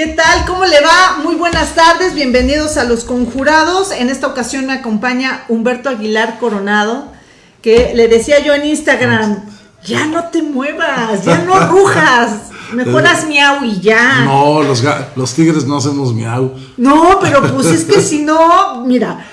¿Qué tal? ¿Cómo le va? Muy buenas tardes, bienvenidos a Los Conjurados. En esta ocasión me acompaña Humberto Aguilar Coronado, que le decía yo en Instagram, ya no te muevas, ya no rujas, mejor haz miau y ya. No, los, los tigres no hacemos miau. No, pero pues es que si no, mira,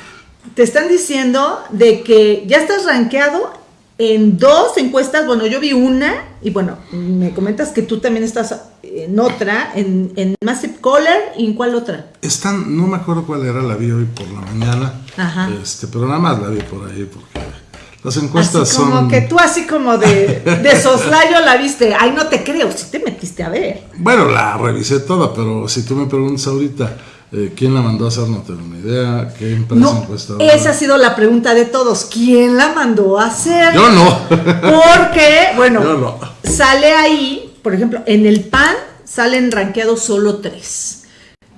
te están diciendo de que ya estás rankeado en dos encuestas, bueno, yo vi una, y bueno, me comentas que tú también estás en otra, en, en Massive Caller, ¿y en cuál otra? Están, no me acuerdo cuál era, la vi hoy por la mañana, Ajá. Este, pero nada más la vi por ahí, porque las encuestas así como que tú así como de, de soslayo la viste, ay, no te creo, si te metiste a ver. Bueno, la revisé toda, pero si tú me preguntas ahorita eh, ¿Quién la mandó a hacer? No tengo ni idea. ¿Qué empresa no, Esa ha sido la pregunta de todos. ¿Quién la mandó a hacer? Yo no. Porque, bueno, sale ahí, por ejemplo, en el PAN salen ranqueados solo tres.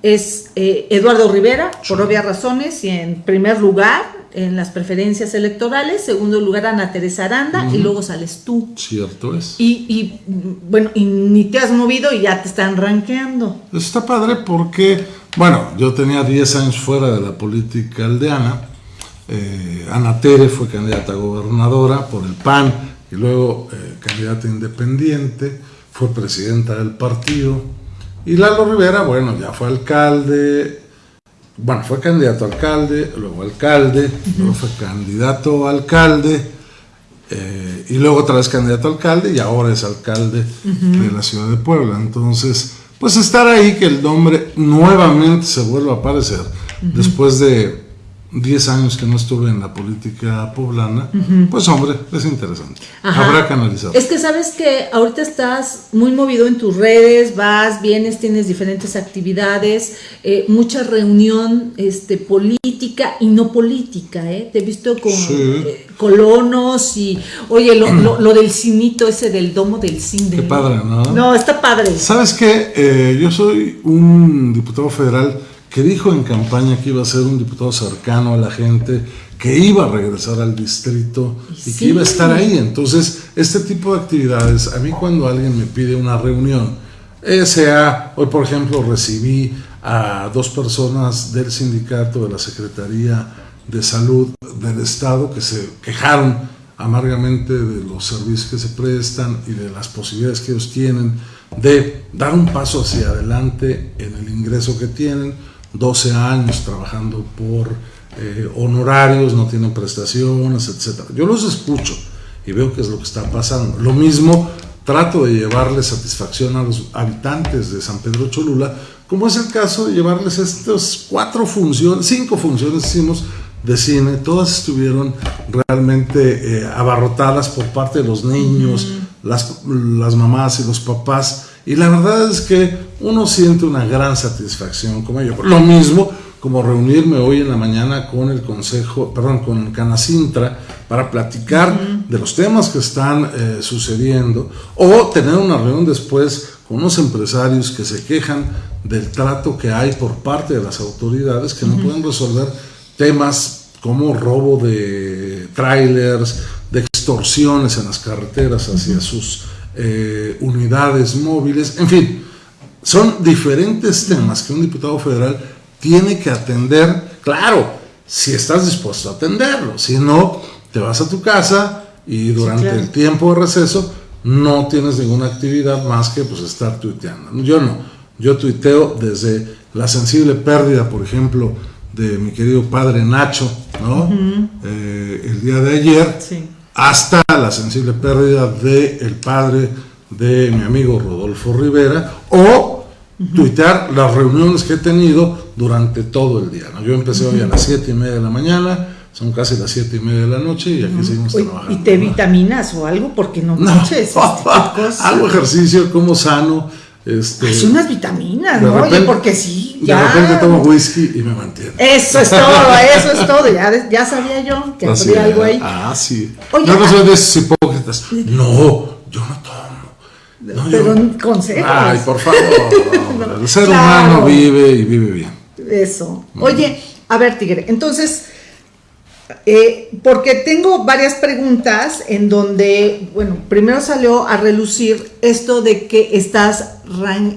Es eh, Eduardo Rivera, por obvias razones, y en primer lugar en las preferencias electorales, segundo lugar Ana Teresa Aranda y luego sales tú. Cierto es. Y, y, bueno, y ni te has movido y ya te están ranqueando. Está padre porque, bueno, yo tenía 10 años fuera de la política aldeana. Eh, Ana Tere fue candidata a gobernadora por el PAN y luego eh, candidata independiente, fue presidenta del partido. Y Lalo Rivera, bueno, ya fue alcalde, bueno, fue candidato a alcalde, luego alcalde, luego fue candidato a alcalde, eh, y luego otra vez candidato a alcalde, y ahora es alcalde de la ciudad de Puebla. Entonces, pues estar ahí, que el nombre nuevamente se vuelva a aparecer, después de 10 años que no estuve en la política poblana, pues hombre, es interesante. Habrá que analizar. Es que sabes que ahorita estás muy movido en tus redes, vas, vienes, tienes diferentes actividades, eh, mucha reunión este, política y no política, ¿eh? Te he visto con eh, colonos y, oye, lo, del cinito ese del domo del cine. Qué padre, ¿no? No, está padre. ¿Sabes qué? Eh, yo soy un diputado federal que dijo en campaña que iba a ser un diputado cercano a la gente, que iba a regresar al distrito y que iba a estar ahí. Entonces, este tipo de actividades, a mí cuando alguien me pide una reunión, sea, hoy por ejemplo recibí a dos personas del sindicato de la Secretaría de Salud del Estado que se quejaron amargamente de los servicios que se prestan y de las posibilidades que ellos tienen de dar un paso hacia adelante en el ingreso que tienen 12 años trabajando por eh, honorarios, no tienen prestaciones, etc. Yo los escucho y veo qué es lo que está pasando. Lo mismo trato de llevarle satisfacción a los habitantes de San Pedro Cholula, como es el caso de llevarles estas cuatro funciones, cinco funciones hicimos de cine, todas estuvieron realmente eh, abarrotadas por parte de los niños, las, las mamás y los papás. Y la verdad es que uno siente una gran satisfacción como ello. Lo mismo como reunirme hoy en la mañana con el Consejo, perdón, con Canacintra para platicar de los temas que están eh, sucediendo o tener una reunión después con unos empresarios que se quejan del trato que hay por parte de las autoridades que no pueden resolver temas como robo de trailers, de extorsiones en las carreteras hacia sus eh, unidades móviles, en fin, son diferentes temas que un diputado federal tiene que atender, claro, si estás dispuesto a atenderlo, si no, te vas a tu casa y durante el tiempo de receso no tienes ninguna actividad más que pues estar tuiteando. Yo no, yo tuiteo desde la sensible pérdida, por ejemplo, de mi querido padre Nacho, ¿no? Eh, el día de ayer. Sí hasta la sensible pérdida del el padre de mi amigo Rodolfo Rivera o tuitear las reuniones que he tenido durante todo el día. Yo empecé hoy a las 7 y media de la mañana, son casi las 7 y media de la noche y aquí seguimos trabajando. ¿Y te vitaminas o algo? Porque no, no noches, hago ejercicio, como sano. Este, Hace unas vitaminas, ¿no? Oye, porque sí, ya. De repente tomo whisky y me mantiene. Eso es todo, eso es todo. Ya, ya sabía yo que había algo ahí. Ah, sí. Oye, yo no soy de esos hipócritas. No, yo no tomo. No, pero yo... consejos. Ay, por favor. el ser humano vive y vive bien. Eso. Oye, a ver, Tigre, entonces, Eh, porque tengo varias preguntas en donde, bueno, primero salió a relucir esto de que estás,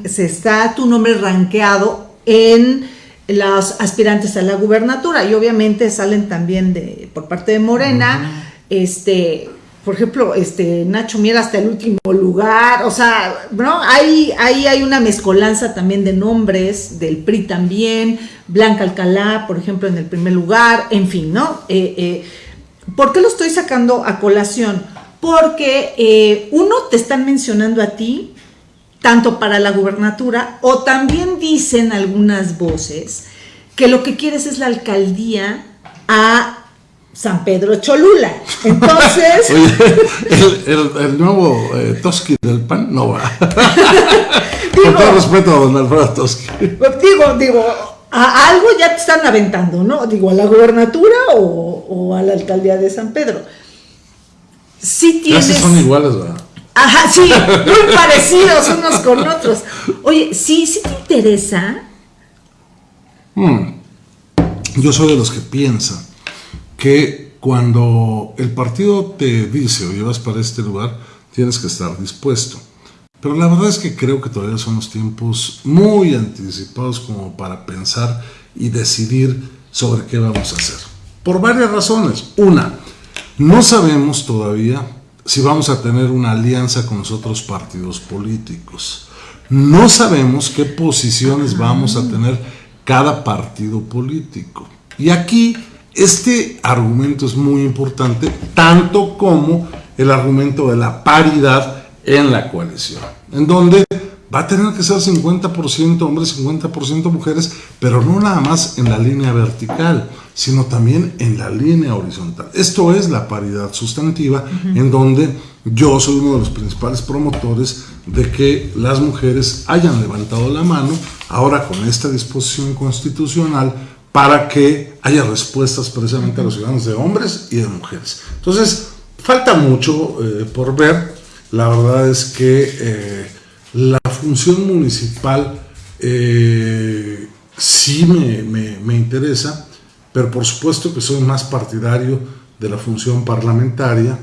se está tu nombre rankeado en los aspirantes a la gubernatura y obviamente salen también de por parte de Morena, este, por ejemplo, este Nacho Miera hasta el último lugar, o sea, ¿no? Ahí, ahí hay una mezcolanza también de nombres, del PRI también, Blanca Alcalá, por ejemplo, en el primer lugar, en fin, ¿no? Eh, eh, ¿Por qué lo estoy sacando a colación? Porque eh, uno te están mencionando a ti, tanto para la gubernatura, o también dicen algunas voces que lo que quieres es la alcaldía a San Pedro Cholula. Entonces. el, nuevo eh, Toski del PAN no va. Con todo respeto a don Alfredo Toski. Digo, digo, a algo ya te están aventando, ¿no? Digo, a la gubernatura o, a la alcaldía de San Pedro. Sí tienes. Casi son iguales, ¿verdad? Ajá, sí, muy parecidos unos con otros. Oye, sí, sí te interesa. Hmm. Yo soy de los que piensan que cuando el partido te dice o llevas para este lugar, tienes que estar dispuesto. Pero la verdad es que creo que todavía son los tiempos muy anticipados como para pensar y decidir sobre qué vamos a hacer. Por varias razones. Una, no sabemos todavía si vamos a tener una alianza con los otros partidos políticos. No sabemos qué posiciones vamos a tener cada partido político. Y aquí este argumento es muy importante, tanto como el argumento de la paridad en la coalición, en donde va a tener que ser 50% hombres, 50% mujeres, pero no nada más en la línea vertical, sino también en la línea horizontal. Esto es la paridad sustantiva, en donde yo soy uno de los principales promotores de que las mujeres hayan levantado la mano ahora con esta disposición constitucional para que haya respuestas precisamente a los ciudadanos de hombres y de mujeres. Entonces, falta mucho eh, por ver. La verdad es que eh, la función municipal eh, sí me, interesa, pero por supuesto que soy más partidario de la función parlamentaria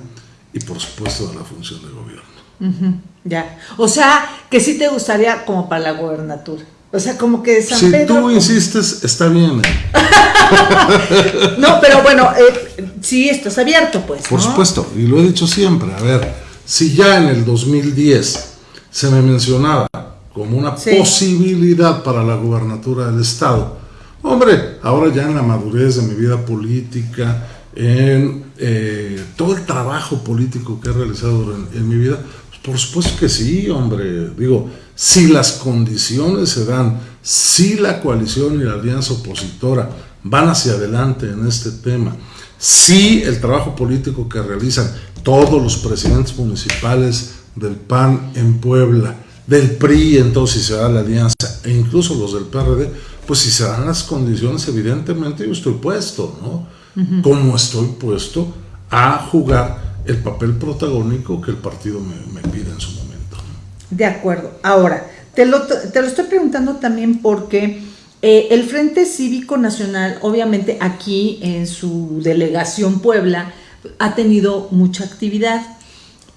y por supuesto de la función de gobierno. Ya, o sea, que sí te gustaría como para la gobernatura. O sea, como que San si tú insistes, está bien. no, pero bueno, eh, sí estás abierto, pues. Por supuesto, y lo he dicho siempre. A ver, si ya en el 2010 se me mencionaba como una posibilidad para la gubernatura del Estado, hombre, ahora ya en la madurez de mi vida política, en eh, todo el trabajo político que he realizado en mi vida, por supuesto que sí, hombre. Digo, si las condiciones se dan, si la coalición y la alianza opositora van hacia adelante en este tema, si el trabajo político que realizan todos los presidentes municipales del PAN en Puebla, del PRI, entonces si se da la alianza, e incluso los del PRD, pues si se dan las condiciones, evidentemente yo estoy puesto, ¿no? Como estoy puesto a jugar el papel protagónico que el partido me, pide en su momento. De acuerdo. Ahora, te lo, te lo estoy preguntando también porque eh, el Frente Cívico Nacional, obviamente aquí en su delegación Puebla, ha tenido mucha actividad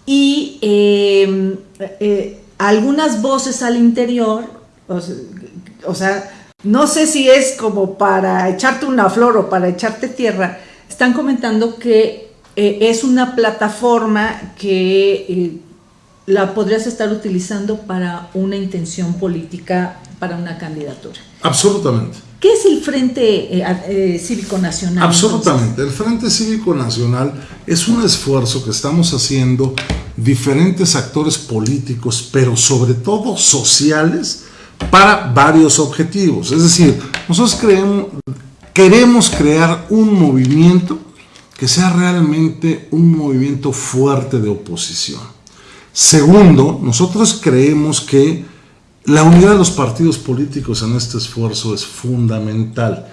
y eh, eh, algunas voces al interior, o sea, no sé si es como para echarte una flor o para echarte tierra, están comentando que eh, es una plataforma que eh, la podrías estar utilizando para una intención política, para una candidatura. Absolutamente. ¿Qué es el Frente eh, Cívico Nacional? Absolutamente. El Frente Cívico Nacional es un esfuerzo que estamos haciendo diferentes actores políticos, pero sobre todo sociales, para varios objetivos. Es decir, nosotros creemos, queremos crear un movimiento que sea realmente un movimiento fuerte de oposición. Segundo, nosotros creemos que la unidad de los partidos políticos en este esfuerzo es fundamental.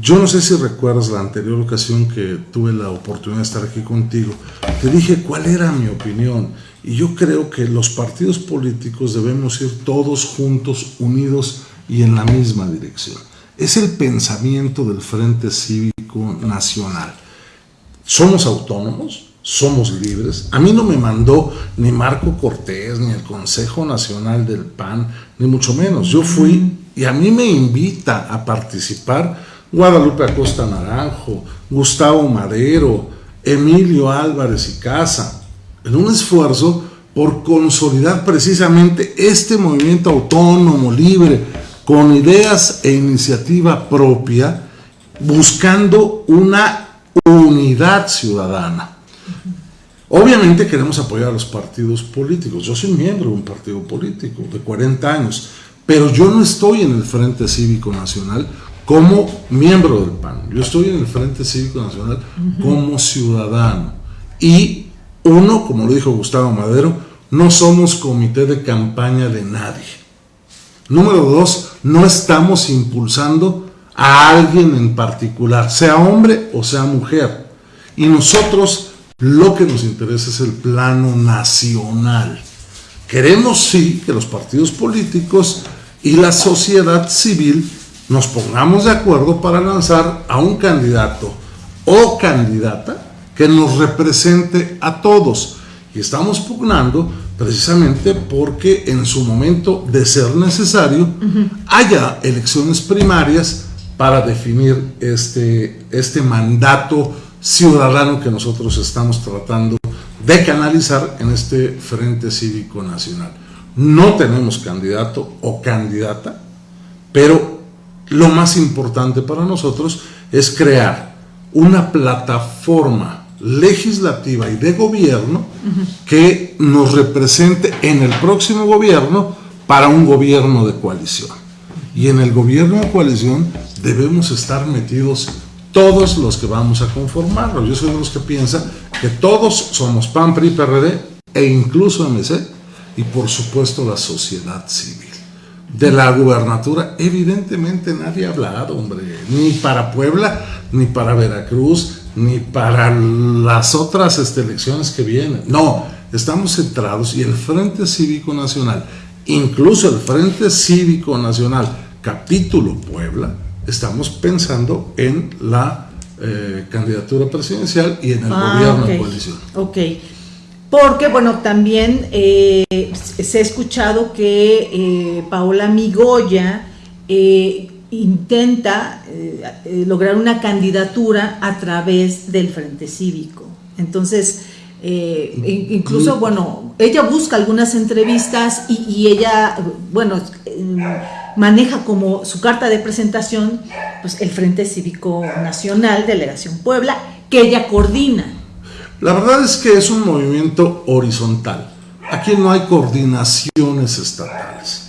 Yo no sé si recuerdas la anterior ocasión que tuve la oportunidad de estar aquí contigo, te dije cuál era mi opinión y yo creo que los partidos políticos debemos ir todos juntos, unidos y en la misma dirección. Es el pensamiento del Frente Cívico Nacional. Somos autónomos, somos libres. A mí no me mandó ni Marco Cortés, ni el Consejo Nacional del PAN, ni mucho menos. Yo fui y a mí me invita a participar Guadalupe Acosta Naranjo, Gustavo Madero, Emilio Álvarez y Casa, en un esfuerzo por consolidar precisamente este movimiento autónomo, libre, con ideas e iniciativa propia, buscando una unidad ciudadana. Obviamente queremos apoyar a los partidos políticos. Yo soy miembro de un partido político de 40 años, pero yo no estoy en el Frente Cívico Nacional como miembro del PAN. Yo estoy en el Frente Cívico Nacional como ciudadano. Y uno, como lo dijo Gustavo Madero, no somos comité de campaña de nadie. Número dos, no estamos impulsando a alguien en particular, sea hombre o sea mujer. Y nosotros lo que nos interesa es el plano nacional. Queremos sí que los partidos políticos y la sociedad civil nos pongamos de acuerdo para lanzar a un candidato o candidata que nos represente a todos. Y estamos pugnando precisamente porque en su momento de ser necesario haya elecciones primarias para definir este, este mandato ciudadano que nosotros estamos tratando de canalizar en este Frente Cívico Nacional. No tenemos candidato o candidata, pero lo más importante para nosotros es crear una plataforma legislativa y de gobierno que nos represente en el próximo gobierno para un gobierno de coalición. Y en el gobierno de coalición debemos estar metidos todos los que vamos a conformarlo. Yo soy de los que piensa que todos somos PAN, PRI, PRD e incluso MC y por supuesto la sociedad civil. De la gubernatura, evidentemente nadie ha hablado, hombre, ni para Puebla, ni para Veracruz, ni para las otras este, elecciones que vienen. No, estamos centrados y el Frente Cívico Nacional, incluso el Frente Cívico Nacional, capítulo Puebla, estamos pensando en la eh, candidatura presidencial y en el ah, gobierno de coalición. Ok. Porque, bueno, también eh, se ha escuchado que eh, Paola Migoya intenta lograr una candidatura a través del Frente Cívico. Entonces, incluso, mm. bueno, ella busca algunas entrevistas y, y ella, bueno, maneja como su carta de presentación pues, el Frente Cívico Nacional, Delegación Puebla, que ella coordina. La verdad es que es un movimiento horizontal. Aquí no hay coordinaciones estatales.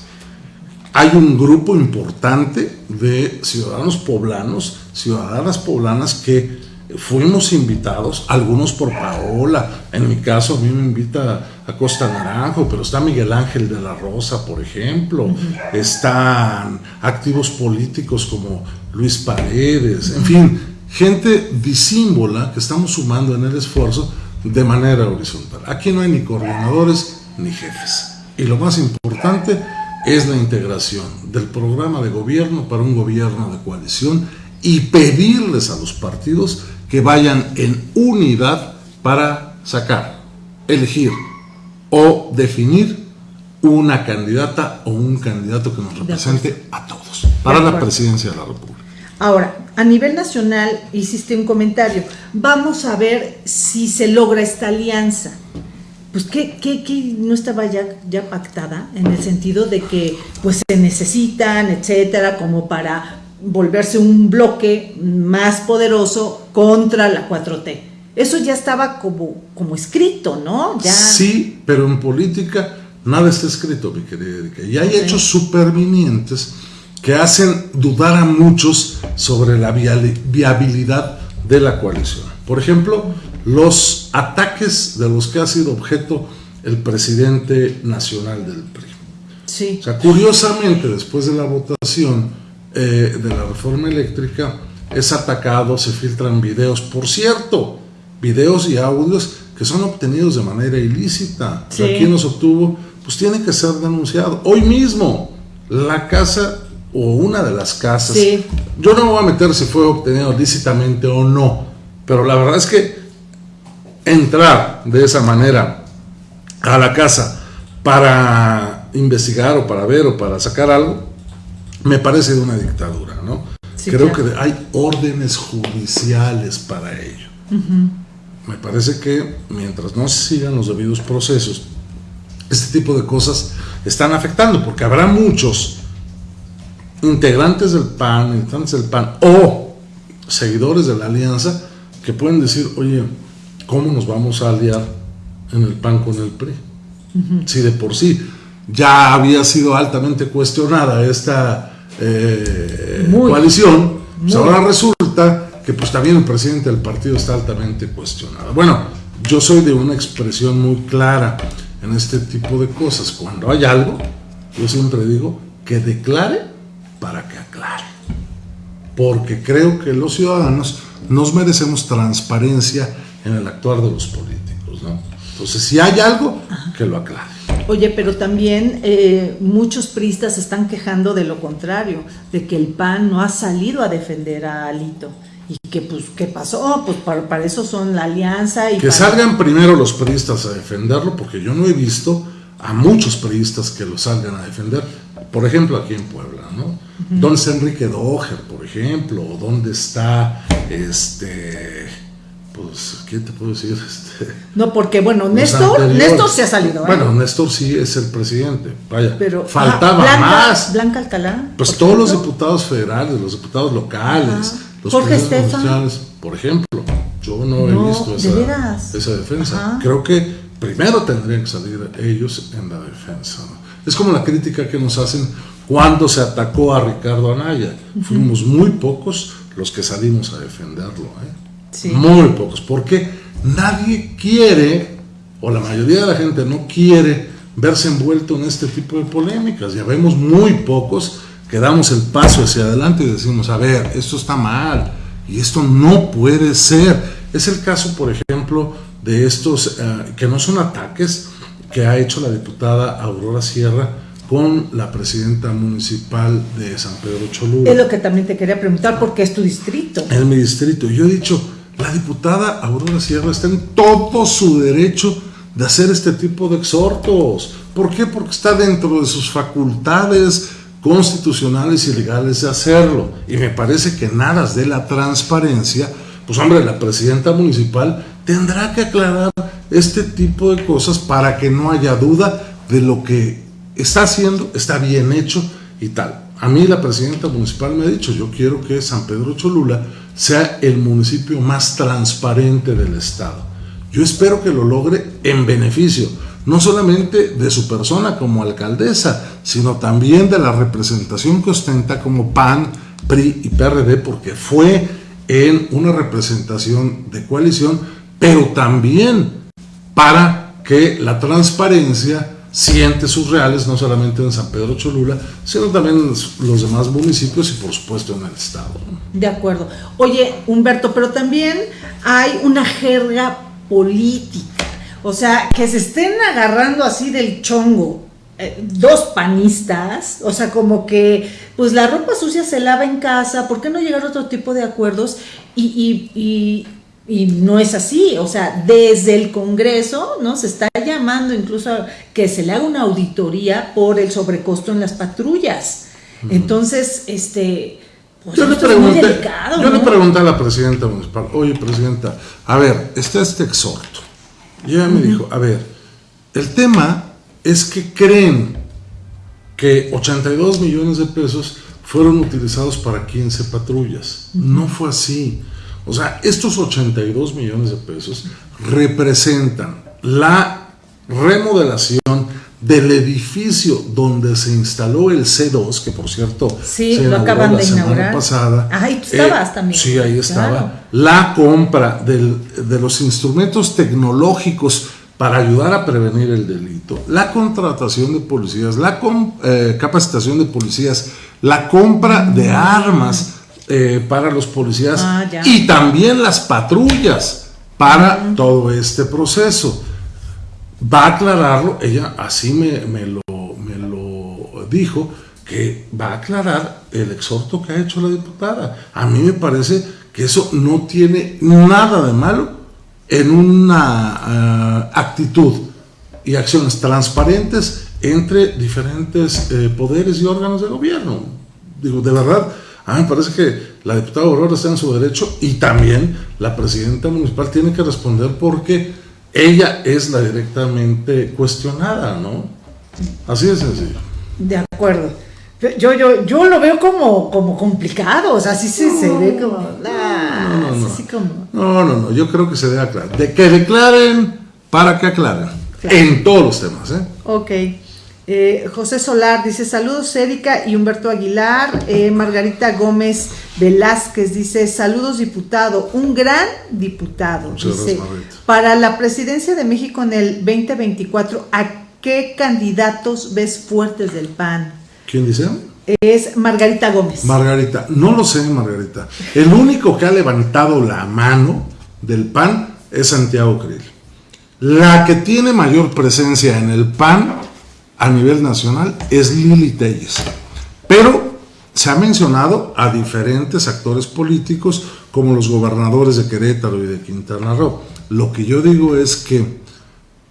Hay un grupo importante de ciudadanos poblanos, ciudadanas poblanas que fuimos invitados, algunos por Paola, en mi caso a mí me invita a Costa Naranjo, pero está Miguel Ángel de la Rosa, por ejemplo, están activos políticos como Luis Paredes, en fin, gente disímbola que estamos sumando en el esfuerzo de manera horizontal. Aquí no hay ni coordinadores ni jefes. Y lo más importante es la integración del programa de gobierno para un gobierno de coalición y pedirles a los partidos que vayan en unidad para sacar, elegir o definir una candidata o un candidato que nos represente a todos para la presidencia de la República. Ahora, a nivel nacional hiciste un comentario. Vamos a ver si se logra esta alianza. Pues que, no estaba ya, ya pactada en el sentido de que pues se necesitan, etcétera, como para volverse un bloque más poderoso contra la 4T. Eso ya estaba como, como escrito, ¿no? Ya... Sí, pero en política nada está escrito, mi querida Erika. Y hay hechos supervinientes que hacen dudar a muchos sobre la viabilidad de la coalición. Por ejemplo, los ataques de los que ha sido objeto el presidente nacional del PRI. Sí. O sea, curiosamente, después de la votación, eh, de la reforma eléctrica es atacado, se filtran videos, por cierto, videos y audios que son obtenidos de manera ilícita. Sí. ¿Quién los obtuvo? Pues tiene que ser denunciado. Hoy mismo, la casa o una de las casas, yo no me voy a meter si fue obtenido lícitamente o no, pero la verdad es que entrar de esa manera a la casa para investigar o para ver o para sacar algo, me parece de una dictadura, ¿no? Creo que hay órdenes judiciales para ello. Me parece que mientras no se sigan los debidos procesos, este tipo de cosas están afectando, porque habrá muchos integrantes del PAN, integrantes del PAN o seguidores de la alianza que pueden decir, oye, ¿cómo nos vamos a aliar en el PAN con el PRI? Si de por sí ya había sido altamente cuestionada esta eh, coalición, pues ahora resulta que pues también el presidente del partido está altamente cuestionado. Bueno, yo soy de una expresión muy clara en este tipo de cosas. Cuando hay algo, yo siempre digo que declare para que aclare. Porque creo que los ciudadanos nos merecemos transparencia en el actuar de los políticos. ¿no? Entonces, si hay algo, que lo aclare. Oye, pero también eh, muchos pristas están quejando de lo contrario, de que el PAN no ha salido a defender a Alito. Y que, pues, ¿qué pasó? Pues para, eso son la alianza. y Que salgan primero los priistas a defenderlo, porque yo no he visto a muchos priistas que lo salgan a defender. Por ejemplo, aquí en Puebla, ¿no? ¿Dónde está Enrique Doger, por ejemplo? ¿O dónde está este pues, ¿qué te puedo decir? Este, no, porque bueno, Néstor, Néstor se ha salido. ¿eh? Bueno, Néstor sí es el presidente, vaya, pero faltaba más. Blanca Alcalá. Pues todos los diputados federales, los diputados locales, los Jorge Estefan. por ejemplo, yo no, he visto esa, esa defensa. Creo que primero tendrían que salir ellos en la defensa. Es como la crítica que nos hacen cuando se atacó a Ricardo Anaya. Fuimos muy pocos los que salimos a defenderlo. ¿eh? Muy pocos, porque nadie quiere, o la mayoría de la gente no quiere verse envuelto en este tipo de polémicas. Ya vemos muy pocos que damos el paso hacia adelante y decimos, a ver, esto está mal y esto no puede ser. Es el caso, por ejemplo, de estos, eh, que no son ataques que ha hecho la diputada Aurora Sierra con la presidenta municipal de San Pedro Cholula. Es lo que también te quería preguntar, porque es tu distrito. Es mi distrito. Yo he dicho, la diputada Aurora Sierra está en todo su derecho de hacer este tipo de exhortos. ¿Por qué? Porque está dentro de sus facultades constitucionales y legales de hacerlo. Y me parece que nada de la transparencia, pues hombre, la presidenta municipal tendrá que aclarar este tipo de cosas para que no haya duda de lo que está haciendo, está bien hecho y tal. A mí la presidenta municipal me ha dicho, yo quiero que San Pedro Cholula sea el municipio más transparente del estado. Yo espero que lo logre en beneficio, no solamente de su persona como alcaldesa, sino también de la representación que ostenta como PAN, PRI y PRD, porque fue en una representación de coalición, pero también para que la transparencia siente sus reales, no solamente en San Pedro Cholula, sino también en los demás municipios y por supuesto en el estado. De acuerdo. Oye, Humberto, pero también hay una jerga política, o sea, que se estén agarrando así del chongo. Eh, dos panistas, o sea, como que pues la ropa sucia se lava en casa, ¿por qué no llegar a otro tipo de acuerdos? y y no es así, o sea, desde el Congreso, ¿no? Se está llamando incluso a que se le haga una auditoría por el sobrecosto en las patrullas. Entonces, este, pues yo, le pregunté, yo le pregunté a la presidenta municipal, oye, presidenta, a ver, está este exhorto. Y ella me dijo, a ver, el tema es que creen que 82 millones de pesos fueron utilizados para 15 patrullas. No fue así. O sea, estos 82 millones de pesos representan la remodelación del edificio donde se instaló el C2, que por cierto sí, se lo acaban de inaugurar. pasada. Ahí estabas eh, también. Sí, ahí estaba. La compra de los instrumentos tecnológicos para ayudar a prevenir el delito, la contratación de policías, la eh, capacitación de policías, la compra de armas eh, para los policías ah, y también las patrullas para todo este proceso. Va a aclararlo, ella así me, me, lo, me lo dijo, que va a aclarar el exhorto que ha hecho la diputada. A mí me parece que eso no tiene nada de malo en una eh, actitud y acciones transparentes entre diferentes eh, poderes y órganos de gobierno. Digo, de verdad, a mí me parece que la diputada Aurora está en su derecho y también la presidenta municipal tiene que responder porque ella es la directamente cuestionada, ¿no? Así de sencillo. De acuerdo. Yo, yo, yo lo veo como, como complicado, o sea, sí se, se ve como... no, no, como... no, no, no, yo creo que se debe aclarar. De que declaren para que aclaren. En todos los temas, ¿eh? Ok. Eh, José Solar dice saludos Erika y Humberto Aguilar. Eh, Margarita Gómez Velázquez dice saludos diputado, un gran diputado. dice, para la presidencia de México en el 2024, ¿a qué candidatos ves fuertes del PAN? ¿Quién dice? Es Margarita Gómez. Margarita, no lo sé Margarita. El único que ha levantado la mano del PAN es Santiago Krill. La que tiene mayor presencia en el PAN a nivel nacional es Lili Telles. Pero se ha mencionado a diferentes actores políticos como los gobernadores de Querétaro y de Quintana Roo. Lo que yo digo es que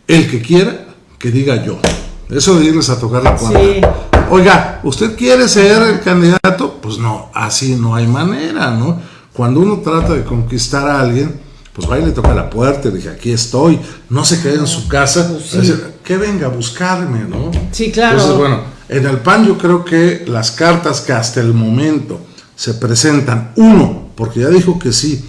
el que quiera, que diga yo. Eso de irles a tocar la puerta. Oiga, ¿usted quiere ser el candidato? Pues no, así no hay manera, ¿no? Cuando uno trata de conquistar a alguien, pues va y le toca la puerta y dije, aquí estoy, no se quede en su casa, pues que venga a buscarme, ¿no? Sí, claro. Entonces, bueno, en el PAN yo creo que las cartas que hasta el momento se presentan, uno, porque ya dijo que sí,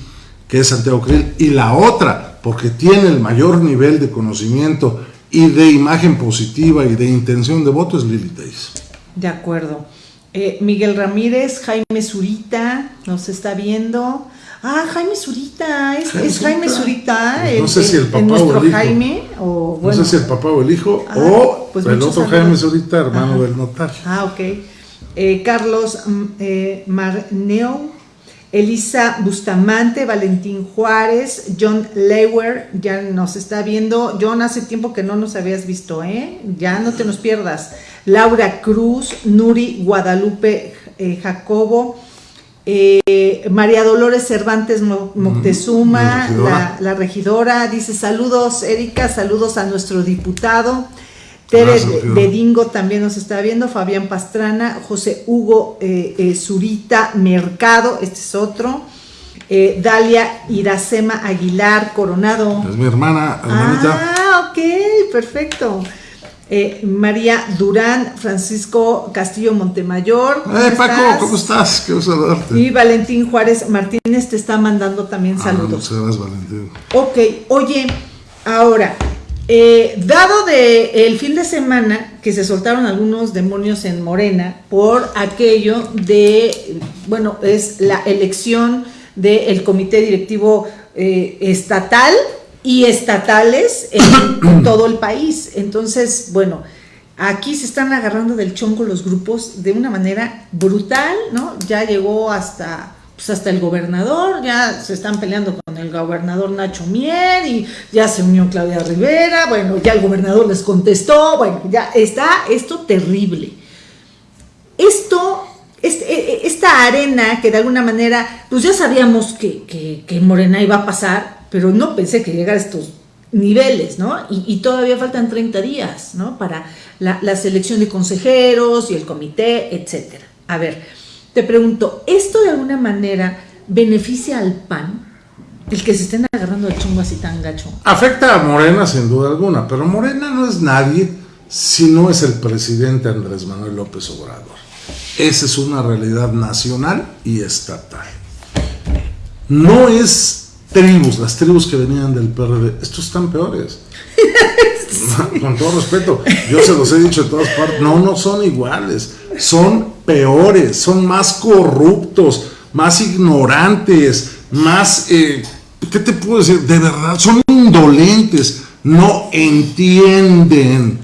que es Santiago Krill, y la otra, porque tiene el mayor nivel de conocimiento y de imagen positiva y de intención de voto, es Lili Teis. De acuerdo. Eh, Miguel Ramírez, Jaime Zurita, nos está viendo. Ah, Jaime Zurita, es Jaime, Zurita, no sé si el papá nuestro o el hijo. Jaime, o bueno. No sé si el papá o el hijo, ah, o pues el otro Jaime Zurita, hermano del notario. Ah, ok. Eh, Carlos mm, eh, Marneo, Elisa Bustamante, Valentín Juárez, John Lewer, ya nos está viendo. John, hace tiempo que no nos habías visto, ¿eh? Ya no te nos pierdas. Laura Cruz, Nuri Guadalupe eh, Jacobo, eh, María Dolores Cervantes Moctezuma, la, regidora, dice saludos Erika, saludos a nuestro diputado. Tere de Dingo también nos está viendo, Fabián Pastrana, José Hugo eh, Zurita Mercado, este es otro. Dalia Iracema Aguilar Coronado. Es mi hermana, hermanita. Ah, ok, perfecto. Eh, María Durán, Francisco Castillo Montemayor. Eh, Paco, ¿cómo estás? Qué saludarte. Y Valentín Juárez Martínez te está mandando también ah, saludos. Muchas Valentín. Ok, oye, ahora, eh, dado de el fin de semana que se soltaron algunos demonios en Morena por aquello de, bueno, es la elección del comité directivo estatal y estatales en, todo el país. Entonces, bueno, aquí se están agarrando del chonco los grupos de una manera brutal, ¿no? Ya llegó hasta pues hasta el gobernador, ya se están peleando con el gobernador Nacho Mier y ya se unió Claudia Rivera, bueno, ya el gobernador les contestó, bueno, ya está esto terrible. Esto, este, e, e, esta arena que de alguna manera, pues ya sabíamos que, que, que Morena iba a pasar, pero no pensé que llegara a estos niveles, ¿no? Y, todavía faltan 30 días, ¿no? Para la, selección de consejeros y el comité, etcétera. A ver, te pregunto, ¿esto de alguna manera beneficia al PAN? El que se estén agarrando el chungo así tan gacho. Afecta a Morena sin duda alguna, pero Morena no es nadie si no es el presidente Andrés Manuel López Obrador. Esa es una realidad nacional y estatal. No es tribus, las tribus que venían del PRD, estos están peores. Con todo respeto, yo se los he dicho de todas partes, no, no son iguales, son peores, son más corruptos, más ignorantes, más, eh, ¿qué te puedo decir? De verdad, son indolentes, no entienden,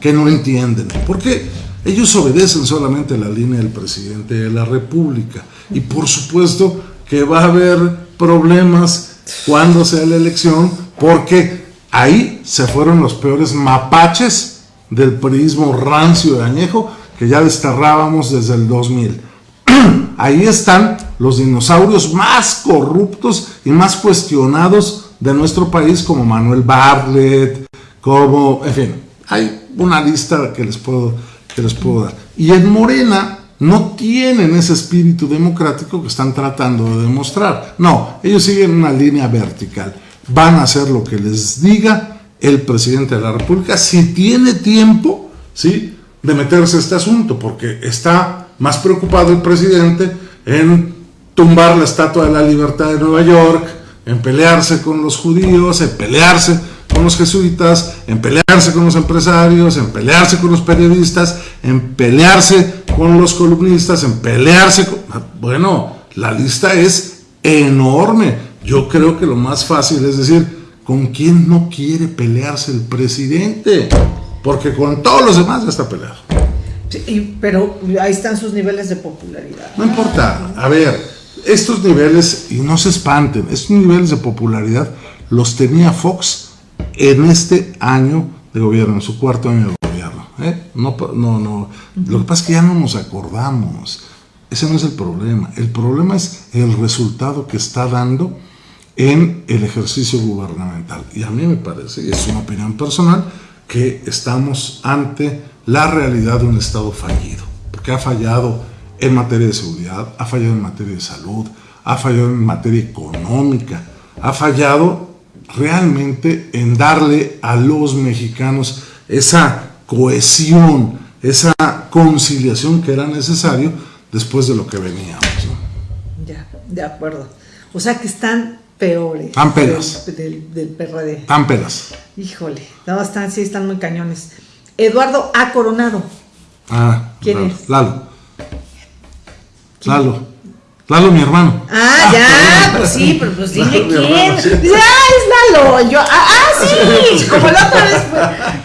que no entienden. porque Ellos obedecen solamente la línea del presidente de la República. Y por supuesto que va a haber problemas cuando sea la elección, porque ahí se fueron los peores mapaches del periodismo rancio de añejo que ya desterrábamos desde el 2000. ahí están los dinosaurios más corruptos y más cuestionados de nuestro país como Manuel Bartlett, como, en fin, hay una lista que les puedo, que les puedo dar. Y en Morena no tienen ese espíritu democrático que están tratando de demostrar. No, ellos siguen una línea vertical. Van a hacer lo que les diga el presidente de la República si tiene tiempo, ¿sí? de meterse a este asunto, porque está más preocupado el presidente en tumbar la Estatua de la Libertad de Nueva York, en pelearse con los judíos, en pelearse con los jesuitas, en pelearse con los empresarios, en pelearse con los periodistas, en pelearse con los columnistas, en pelearse con... Bueno, la lista es enorme. Yo creo que lo más fácil es decir, ¿con quién no quiere pelearse el presidente? Porque con todos los demás ya está peleado. Sí, pero ahí están sus niveles de popularidad. No importa. A ver, estos niveles, y no se espanten, estos niveles de popularidad los tenía Fox en este año de gobierno, en su cuarto año de gobierno. ¿eh? No, no, no. Lo que pasa es que ya no nos acordamos. Ese no es el problema. El problema es el resultado que está dando en el ejercicio gubernamental. Y a mí me parece, y es una opinión personal, que estamos ante la realidad de un Estado fallido, porque ha fallado en materia de seguridad, ha fallado en materia de salud, ha fallado en materia económica, ha fallado realmente en darle a los mexicanos esa cohesión, esa conciliación que era necesario después de lo que veníamos. Ya, de acuerdo. O sea que están peores. Tan pelas. Del, del, PRD. Tan pelas. Híjole, no, están, sí, están muy cañones. Eduardo A. Coronado. Ah, ¿Quién Lalo, es? Lalo. Lalo. Lalo, mi hermano. Ah, ya, pues sí, pero pues dime Lalo, quién. hermano, sí. Dice, ah, es Lalo. Yo, ah, ah, sí, como la otra vez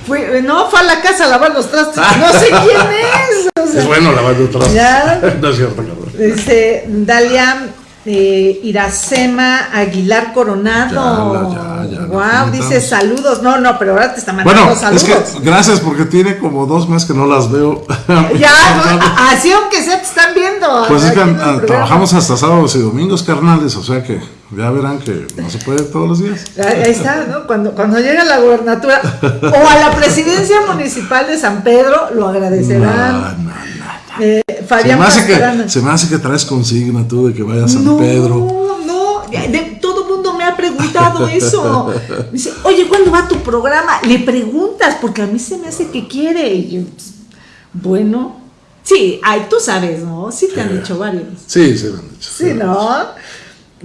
fue, fue- no, fue a la casa a lavar los trastes. No sé quién es. o sea, Es bueno lavando atrás. Ya. No es cierto, cabrón. Dice Dalia eh, Iracema Aguilar Coronado. Ya, ya, ya, Wow, dice saludos. No, no, pero ahora te está mandando Bueno, saludos. es que gracias porque tiene como dos meses que no las veo. Ya, no, así aunque sea te están viendo. Pues es que ah, trabajamos hasta sábados y domingos, carnales, o sea que ya verán que no se puede todos los días. Ahí está, ¿no? Cuando, cuando llega a la gubernatura o a la presidencia municipal de San Pedro, lo agradecerán. No, no, Eh, Se Fabián me, hace Pastrana. que, se me hace que traes consigna tú de que vaya a San no, Pedro. no, de- todo mundo me ha preguntado eso. Dice, oye, ¿cuándo va tu programa? Le preguntas, porque a mí se me hace que quiere. Y yo, pues, bueno, sí, ay, tú sabes, ¿no? Sí te han dicho varios. Sí, sí, me han dicho. Sí, ¿no?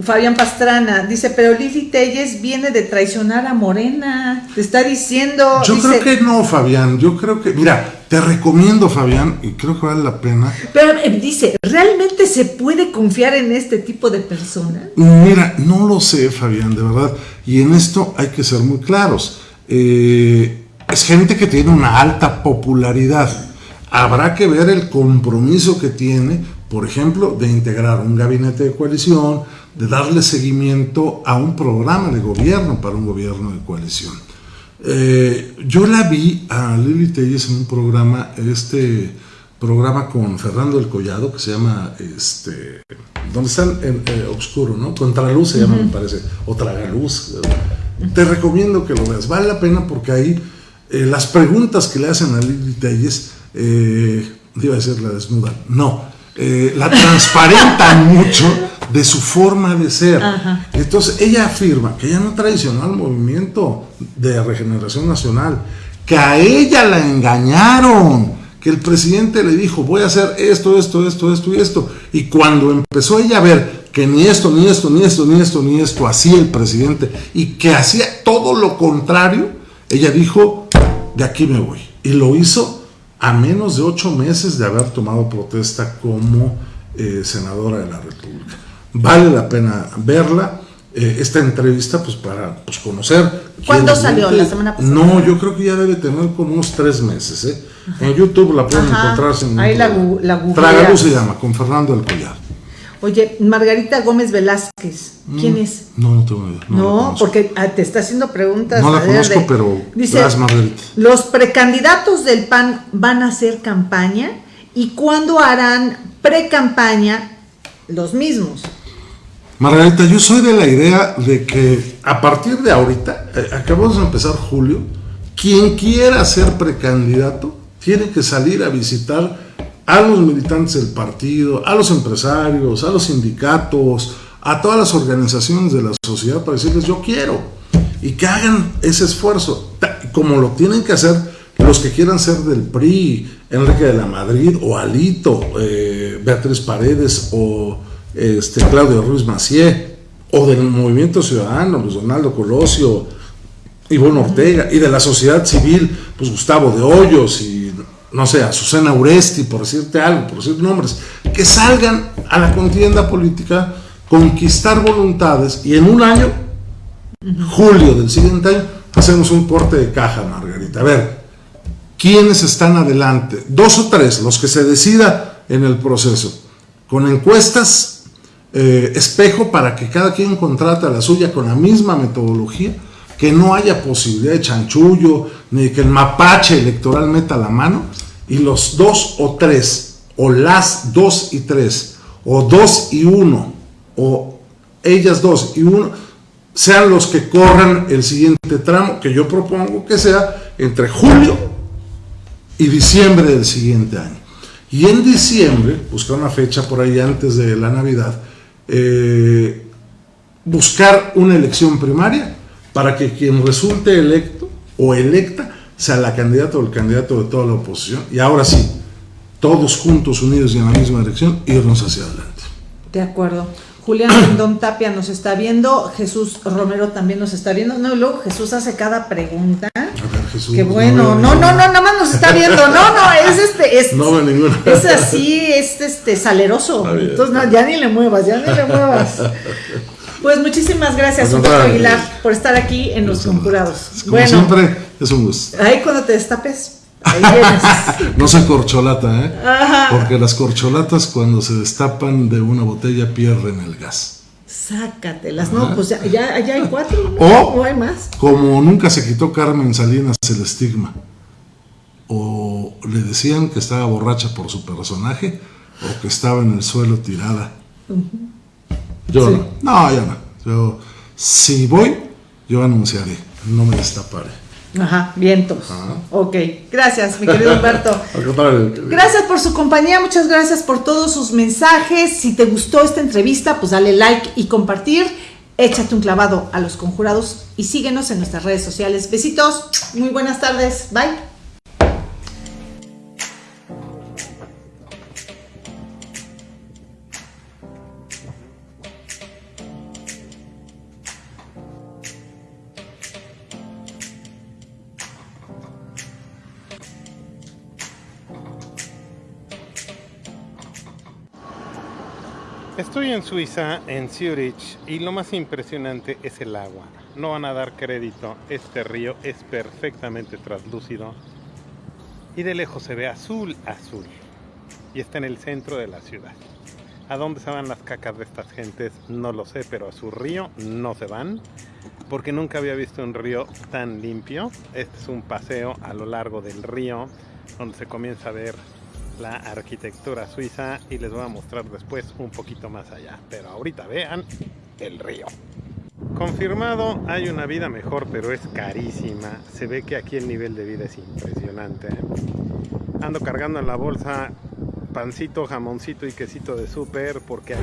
Fabián Pastrana dice, pero Lili Telles viene de traicionar a Morena. Te está diciendo. Yo dice, creo que no, Fabián. Yo creo que, mira, te recomiendo, Fabián, y creo que vale la pena. Pero eh, dice, ¿realmente se puede confiar en este tipo de personas? Mira, no lo sé, Fabián, de verdad. Y en esto hay que ser muy claros. Eh, es gente que tiene una alta popularidad. Habrá que ver el compromiso que tiene, por ejemplo, de integrar un gabinete de coalición, de darle seguimiento a un programa de gobierno para un gobierno de coalición. Eh, yo la vi a Lili Telles en un programa, este programa con Fernando del Collado, que se llama, este, donde está en eh, Obscuro, ¿no? Contraluz se llama, me parece, o Tragaluz. Te recomiendo que lo veas, vale la pena porque ahí eh, las preguntas que le hacen a Lili Telles, eh, iba a decir la desnuda, no, eh, la transparentan mucho de su forma de ser. Ajá. Entonces ella afirma que ella no traicionó al movimiento de regeneración nacional, que a ella la engañaron, que el presidente le dijo voy a hacer esto, esto, esto, esto y esto. Y cuando empezó ella a ver que ni esto, ni esto, ni esto, ni esto, ni esto hacía el presidente y que hacía todo lo contrario, ella dijo de aquí me voy. Y lo hizo a menos de ocho meses de haber tomado protesta como eh, senadora de la República. Vale la pena verla. eh, esta entrevista, pues para pues, conocer. ¿Cuándo salió? ¿La semana pasada? No, yo creo que ya debe tener como unos tres meses. ¿eh? En YouTube la pueden Ajá. encontrar. sin Ahí ningún la la. Tragaluz se llama, con Fernando del Collar. Oye, Margarita Gómez Velázquez, ¿quién es? No, no tengo idea. Mm, No, porque ah, te está haciendo preguntas. No la conozco, de- pero dice, Margarita. los precandidatos del PAN van a hacer campaña y cuándo harán pre-campaña los mismos. Margarita, yo soy de la idea de que a partir de ahorita, eh, acabamos de empezar julio, quien quiera ser precandidato tiene que salir a visitar a los militantes del partido, a los empresarios, a los sindicatos, a todas las organizaciones de la sociedad para decirles yo quiero y que hagan ese esfuerzo, como lo tienen que hacer los que quieran ser del PRI, Enrique de la Madrid o Alito, eh, Beatriz Paredes o este, Claudio Ruiz Macié, o del Movimiento Ciudadano, Luis Donaldo Colosio, Ivonne Ortega, y de la sociedad civil, pues Gustavo de Hoyos y no sé, Azucena Uresti, por decirte algo, por decir nombres, que salgan a la contienda política, conquistar voluntades y en un año, julio del siguiente año, hacemos un corte de caja, Margarita. A ver, ¿quiénes están adelante? Dos o tres, los que se decida en el proceso, con encuestas eh, espejo para que cada quien contrate la suya con la misma metodología, que no haya posibilidad de chanchullo, ni que el mapache electoral meta la mano, y los dos o tres, o las dos y tres, o dos y uno, o ellas dos y uno, sean los que corran el siguiente tramo, que yo propongo que sea entre julio y diciembre del siguiente año. Y en diciembre, buscar una fecha por ahí antes de la Navidad, eh, buscar una elección primaria para que quien resulte electo o electa sea la candidata o el candidato de toda la oposición. Y ahora sí, todos juntos, unidos y en la misma dirección, irnos hacia adelante. De acuerdo. Julián Don Tapia nos está viendo, Jesús Romero también nos está viendo. No, luego Jesús hace cada pregunta. Jesús. Qué bueno. No, no, no, nada más nos está viendo. No, no, es este. Es, no ninguna. Es así, es este saleroso. Entonces, no, ya ni le muevas, ya ni le muevas. Pues muchísimas gracias, Humberto Aguilar, por estar aquí en Los Conjurados. Como bueno, siempre, es un gusto. Ahí cuando te destapes, ahí vienes. no se corcholata, ¿eh? Porque las corcholatas cuando se destapan de una botella pierden el gas. Sácatelas, no, pues ya, ya, hay cuatro, O, hay más. Como nunca se quitó Carmen Salinas el estigma, o le decían que estaba borracha por su personaje, o que estaba en el suelo tirada. Yo no. No, yo no. Yo, si voy, yo anunciaré. No me destaparé. Ajá, vientos. Ok, gracias, mi querido Humberto. gracias por su compañía, muchas gracias por todos sus mensajes. Si te gustó esta entrevista, pues dale like y compartir. Échate un clavado a los conjurados y síguenos en nuestras redes sociales. Besitos, muy buenas tardes, bye. Estoy en Suiza, en Zurich, y lo más impresionante es el agua. No van a dar crédito, este río es perfectamente translúcido y de lejos se ve azul, azul. Y está en el centro de la ciudad. ¿A dónde se van las cacas de estas gentes? No lo sé, pero a su río no se van, porque nunca había visto un río tan limpio. Este es un paseo a lo largo del río, donde se comienza a ver la arquitectura suiza y les voy a mostrar después un poquito más allá. Pero ahorita vean el río. Confirmado, hay una vida mejor, pero es carísima. Se ve que aquí el nivel de vida es impresionante. Ando cargando en la bolsa pancito, jamoncito y quesito de súper porque hay...